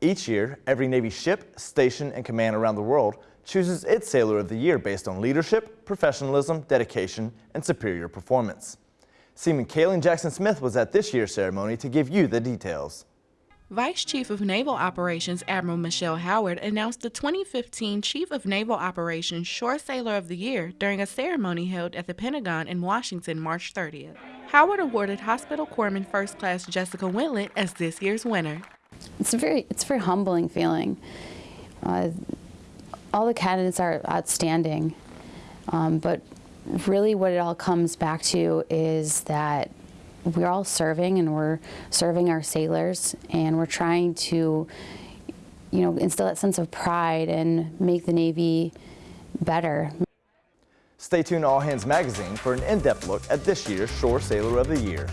Each year, every Navy ship, station, and command around the world chooses its Sailor of the Year based on leadership, professionalism, dedication, and superior performance. Seaman Kaylin Jackson Smith was at this year's ceremony to give you the details. Vice Chief of Naval Operations Admiral Michelle Howard announced the 2015 Chief of Naval Operations Shore Sailor of the Year during a ceremony held at the Pentagon in Washington March 30th. Howard awarded Hospital Corpsman First Class Jessica Wentlet as this year's winner. It's a very, it's a very humbling feeling. Uh, all the candidates are outstanding, um, but really what it all comes back to is that we're all serving and we're serving our sailors and we're trying to you know instill that sense of pride and make the Navy better. Stay tuned to All Hands Magazine for an in-depth look at this year's Shore Sailor of the Year.